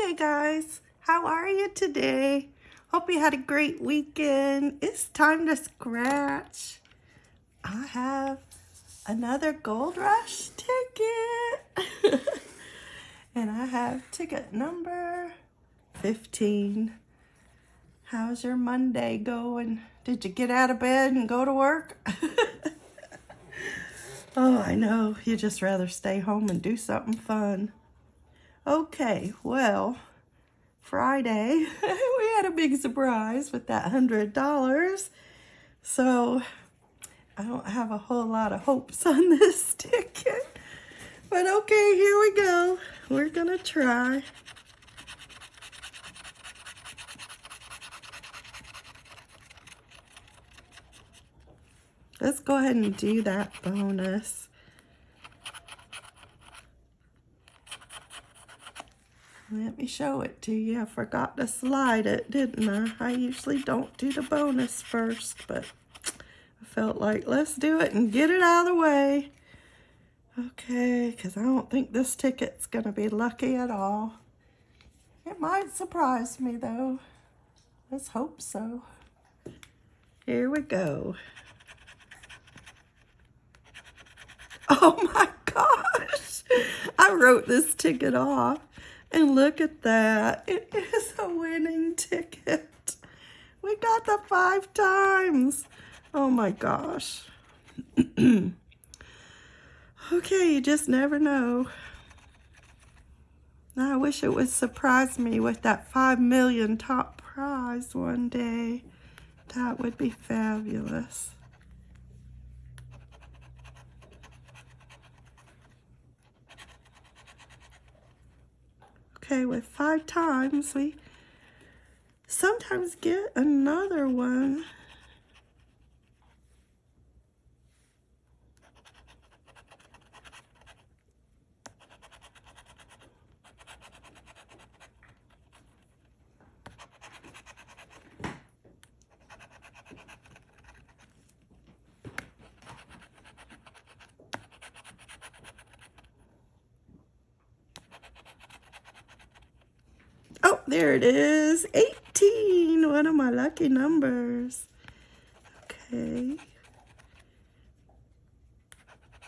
Okay guys, how are you today? Hope you had a great weekend. It's time to scratch. I have another Gold Rush ticket. and I have ticket number 15. How's your Monday going? Did you get out of bed and go to work? oh, I know. You just rather stay home and do something fun. Okay, well, Friday, we had a big surprise with that $100. So, I don't have a whole lot of hopes on this ticket. But okay, here we go. We're going to try. Let's go ahead and do that bonus. Let me show it to you. I forgot to slide it, didn't I? I usually don't do the bonus first, but I felt like let's do it and get it out of the way. Okay, because I don't think this ticket's going to be lucky at all. It might surprise me, though. Let's hope so. Here we go. Oh my gosh. I wrote this ticket off. And look at that. It is a winning ticket. We got the five times. Oh my gosh. okay, you just never know. I wish it would surprise me with that five million top prize one day. That would be fabulous. Okay, with five times, we sometimes get another one. Oh, there it is. 18. One of my lucky numbers. Okay.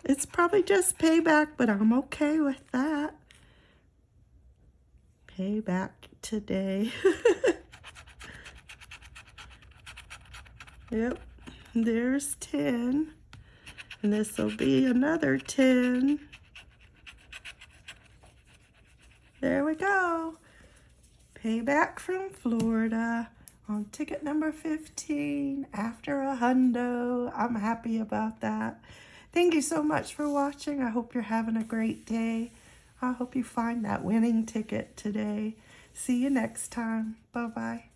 It's probably just payback, but I'm okay with that. Payback today. yep. There's 10. And this will be another 10. There we go. Payback from Florida on ticket number 15 after a hundo. I'm happy about that. Thank you so much for watching. I hope you're having a great day. I hope you find that winning ticket today. See you next time. Bye-bye.